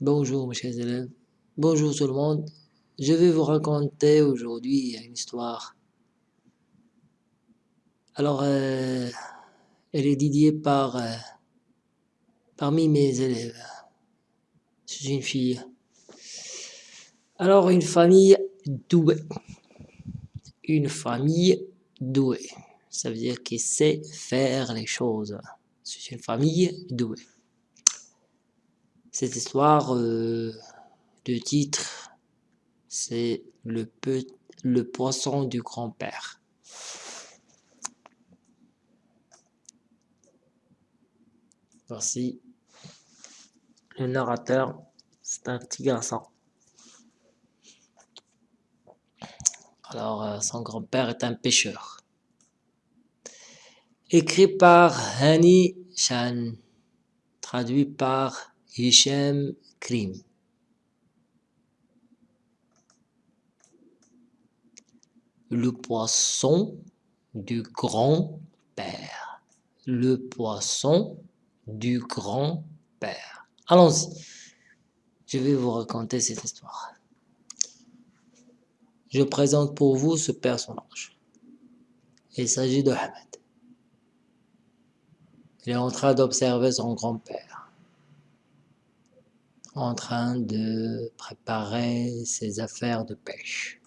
Bonjour mes chers élèves, bonjour tout le monde. Je vais vous raconter aujourd'hui une histoire. Alors, euh, elle est dédiée par, euh, parmi mes élèves. C'est une fille. Alors, une famille douée. Une famille douée. Ça veut dire qu'il sait faire les choses. C'est une famille douée. Cette histoire euh, de titre, c'est le, poisson du grand-père. Voici le narrateur, c'est un petit garçon. Alors, euh, son grand-père est un pêcheur. Écrit par Hani Shan, traduit par Hichem Krim. Le poisson du grand-père. Le poisson du grand-père. Allons-y. Je vais vous raconter cette histoire. Je présente pour vous ce personnage. Il s'agit de Ahmed. Il est en train d'observer son grand-père en train de préparer ses affaires de pêche.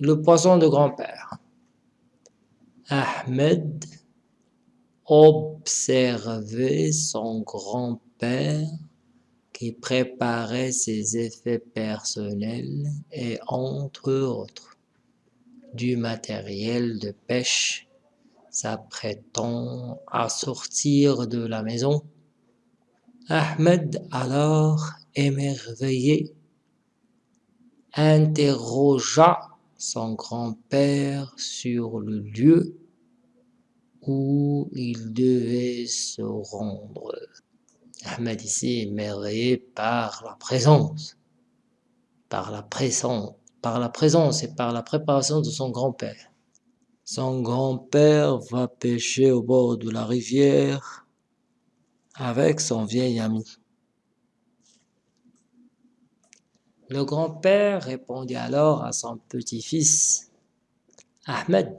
Le poisson de grand-père. Ahmed observait son grand-père qui préparait ses effets personnels et entre autres du matériel de pêche s'apprêtant à sortir de la maison. Ahmed alors émerveillé, interrogea son grand-père sur le lieu où il devait se rendre. Ahmed ici émerveillé par la présence, par la présence, par la présence et par la préparation de son grand-père. Son grand-père va pêcher au bord de la rivière avec son vieil ami. Le grand-père répondit alors à son petit-fils, Ahmed,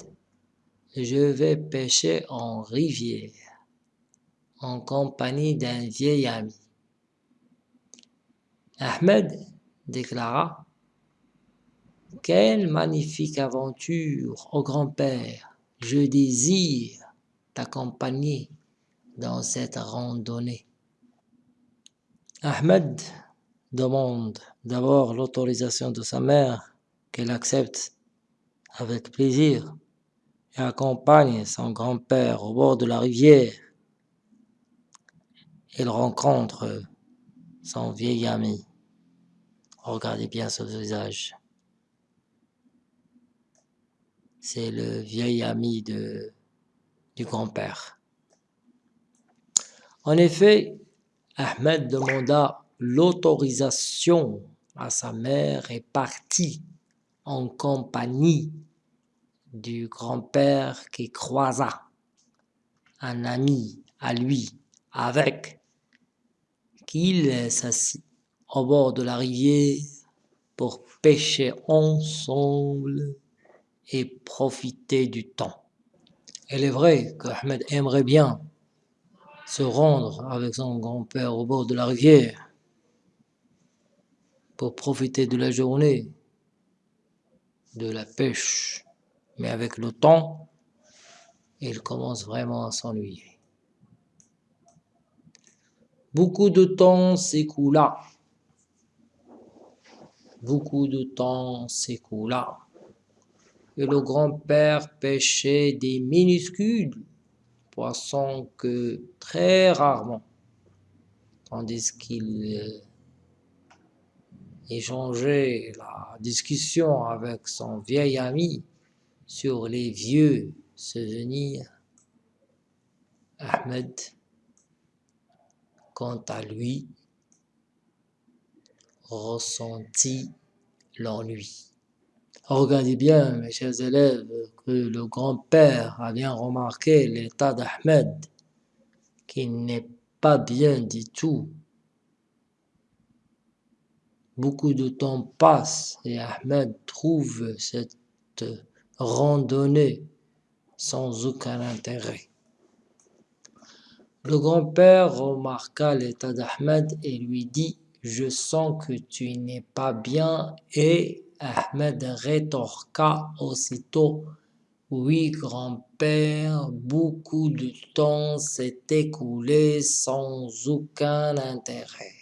je vais pêcher en rivière, en compagnie d'un vieil ami. Ahmed déclara, Quelle magnifique aventure, ô grand-père, je désire t'accompagner dans cette randonnée. Ahmed demande d'abord l'autorisation de sa mère, qu'elle accepte avec plaisir, et accompagne son grand-père au bord de la rivière. Il rencontre son vieil ami. Regardez bien ce visage. C'est le vieil ami du grand-père. En effet, Ahmed demanda l'autorisation sa mère est partie en compagnie du grand-père qui croisa un ami à lui avec qu'il s'assit au bord de la rivière pour pêcher ensemble et profiter du temps. Il est vrai qu'Ahmed aimerait bien se rendre avec son grand-père au bord de la rivière pour profiter de la journée, de la pêche. Mais avec le temps, il commence vraiment à s'ennuyer. Beaucoup de temps s'écoula. Beaucoup de temps s'écoula. Et le grand-père pêchait des minuscules poissons que très rarement, tandis qu'il échanger la discussion avec son vieil ami sur les vieux souvenirs, Ahmed, quant à lui, ressentit l'ennui. Regardez bien, mes chers élèves, que le grand-père a bien remarqué l'état d'Ahmed, qui n'est pas bien du tout Beaucoup de temps passe et Ahmed trouve cette randonnée sans aucun intérêt. Le grand-père remarqua l'état d'Ahmed et lui dit « Je sens que tu n'es pas bien » et Ahmed rétorqua aussitôt « Oui, grand-père, beaucoup de temps s'est écoulé sans aucun intérêt. »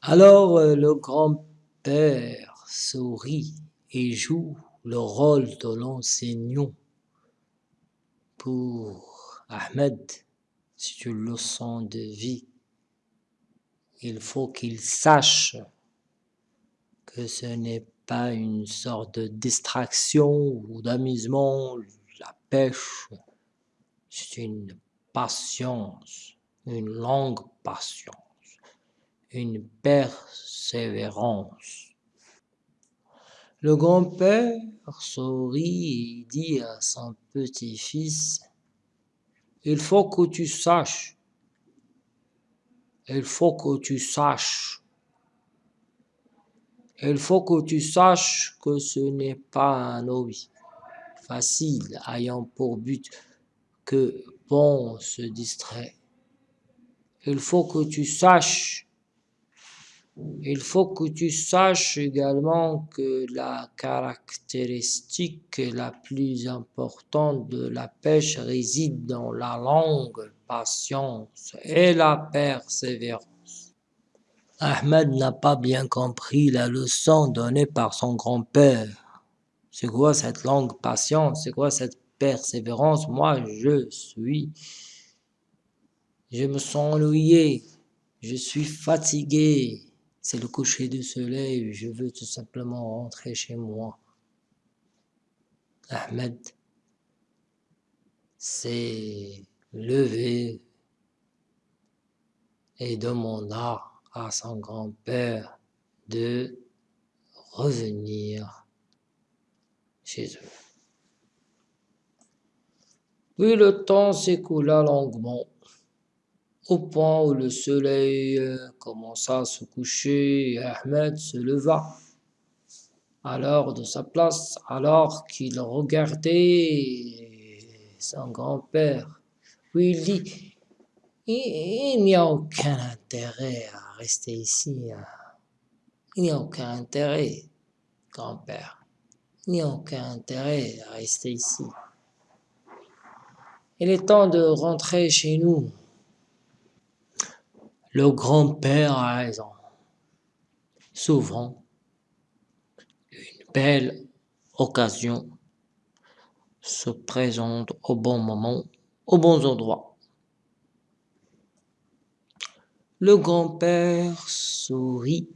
Alors le grand-père sourit et joue le rôle de l'enseignant pour Ahmed. C'est une leçon de vie. Il faut qu'il sache que ce n'est pas une sorte de distraction ou d'amusement, la pêche, c'est une patience, une longue patience, une persévérance. Le grand-père sourit et dit à son petit-fils il faut que tu saches, il faut que tu saches, il faut que tu saches que ce n'est pas un hobby facile ayant pour but que bon se distrait. Il faut que tu saches il faut que tu saches également que la caractéristique la plus importante de la pêche réside dans la longue patience et la persévérance. Ahmed n'a pas bien compris la leçon donnée par son grand-père. C'est quoi cette longue patience? C'est quoi cette persévérance? Moi, je suis... Je me sens ennuyé. Je suis fatigué. C'est le coucher du soleil, je veux tout simplement rentrer chez moi. Ahmed s'est levé et demanda à son grand-père de revenir chez eux. Puis le temps s'écoula longuement au point où le soleil euh, commença à se coucher, Ahmed se leva alors de sa place, alors qu'il regardait son grand-père. Il dit, il, n'y a aucun intérêt à rester ici. Hein. Il n'y a aucun intérêt, grand-père. Il n'y a aucun intérêt à rester ici. Il est temps de rentrer chez nous. Le grand-père a raison. Souvent, une belle occasion se présente au bon moment, aux bons endroits. Le grand-père sourit,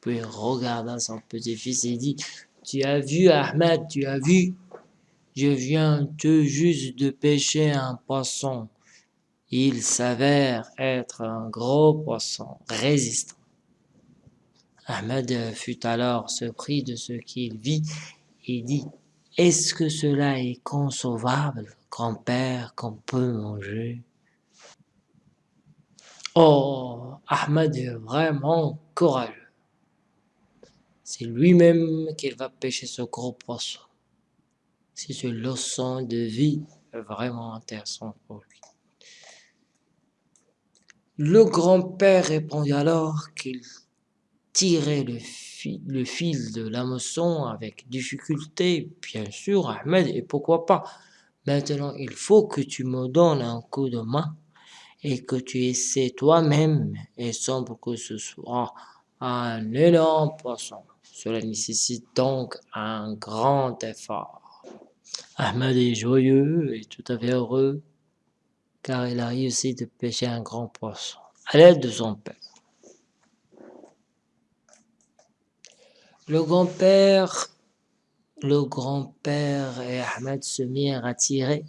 puis regarda son petit-fils et dit « Tu as vu, Ahmed, tu as vu Je viens tout juste de pêcher un poisson. Il s'avère être un gros poisson résistant. Ahmed fut alors surpris de ce qu'il vit et dit « Est-ce que cela est concevable, grand-père, qu'on peut manger ?» Oh, Ahmed est vraiment courageux. C'est lui-même qui va pêcher ce gros poisson. C'est une leçon de vie vraiment intéressante pour lui. Le grand-père répondit alors qu'il tirait le, fil de l'hameçon avec difficulté, bien sûr, Ahmed, et pourquoi pas. Maintenant, il faut que tu me donnes un coup de main et que tu essaies toi-même, et semble que ce soit un énorme poisson. Cela nécessite donc un grand effort. Ahmed est joyeux et tout à fait heureux car il a réussi de pêcher un grand poisson, à l'aide de son père. Le grand-père et Ahmed se mirent à tirer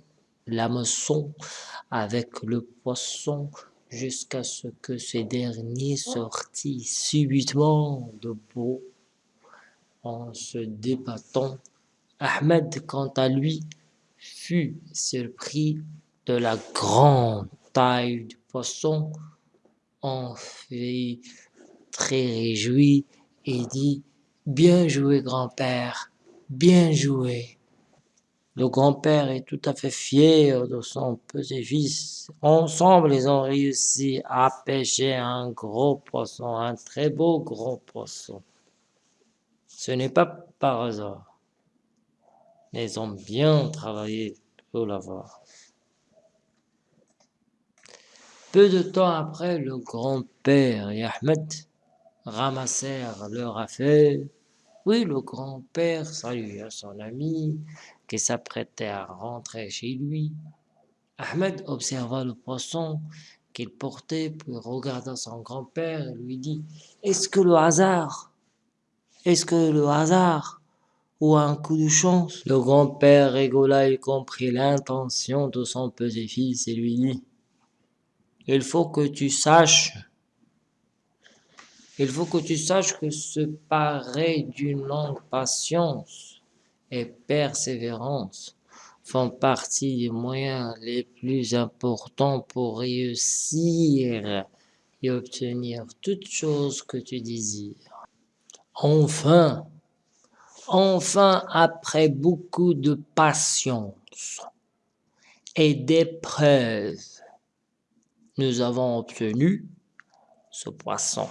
l'hameçon avec le poisson jusqu'à ce que ce dernier sortit subitement de beau en se débattant. Ahmed, quant à lui, fut surpris de la grande taille du poisson, en fait très réjoui Il dit « Bien joué, grand-père, bien joué ». Le grand-père est tout à fait fier de son petit-fils. Ensemble, ils ont réussi à pêcher un gros poisson, un très beau gros poisson. Ce n'est pas par hasard. Ils ont bien travaillé pour l'avoir. Peu de temps après, le grand-père et Ahmed ramassèrent leur affaire. Oui, le grand-père salua son ami qui s'apprêtait à rentrer chez lui. Ahmed observa le poisson qu'il portait, puis regarda son grand-père et lui dit « Est-ce que le hasard? Est-ce que le hasard ou un coup de chance ?» Le grand-père rigola et comprit l'intention de son petit-fils et lui dit « Il faut que tu saches il faut que tu saches que se parer d'une longue patience et persévérance font partie des moyens les plus importants pour réussir et obtenir toute chose que tu désires. Enfin, enfin, après beaucoup de patience et d'épreuves, nous avons obtenu ce poisson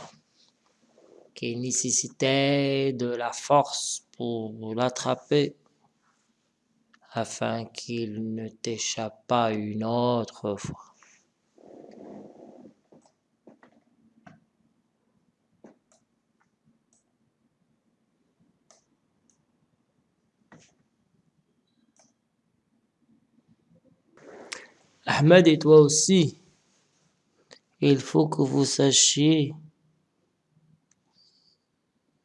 qui nécessitait de la force pour l'attraper afin qu'il ne t'échappe pas une autre fois. Ahmed et toi aussi, il faut que vous sachiez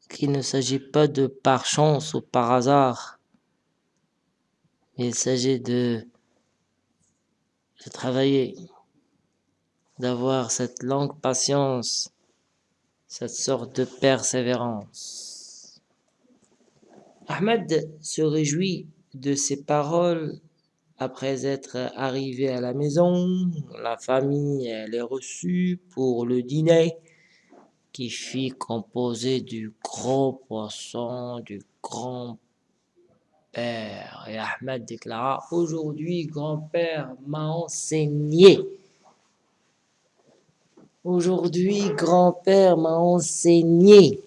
qu'il ne s'agit pas de par chance ou par hasard, il s'agit de, travailler, d'avoir cette longue patience, cette sorte de persévérance. Ahmed se réjouit de ces paroles après être arrivé à la maison. La famille est reçue pour le dîner qui fit composer du gros poisson, du grand père. Et Ahmed déclara, aujourd'hui, grand-père m'a enseigné. Aujourd'hui, grand-père m'a enseigné.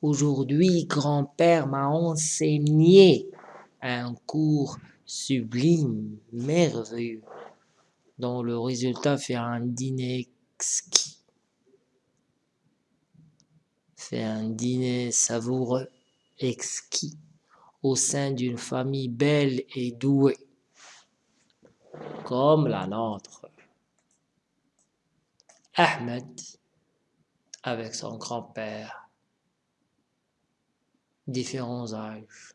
Aujourd'hui, grand-père m'a enseigné un cours sublime, merveilleux, dont le résultat fait un dîner exquis fait un dîner savoureux, exquis, au sein d'une famille belle et douée, comme la nôtre. Ahmed, avec son grand-père, différents âges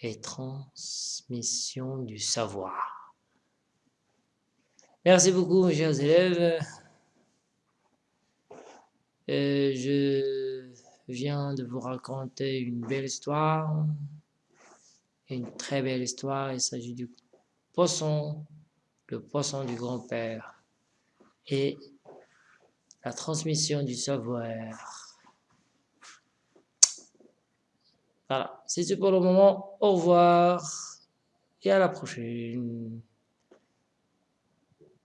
et transmission du savoir. Merci beaucoup, mes chers élèves. Euh, je viens de vous raconter une belle histoire, une très belle histoire. Il s'agit du poisson, le poisson du grand-père et la transmission du savoir. Voilà, c'est tout pour le moment. Au revoir et à la prochaine.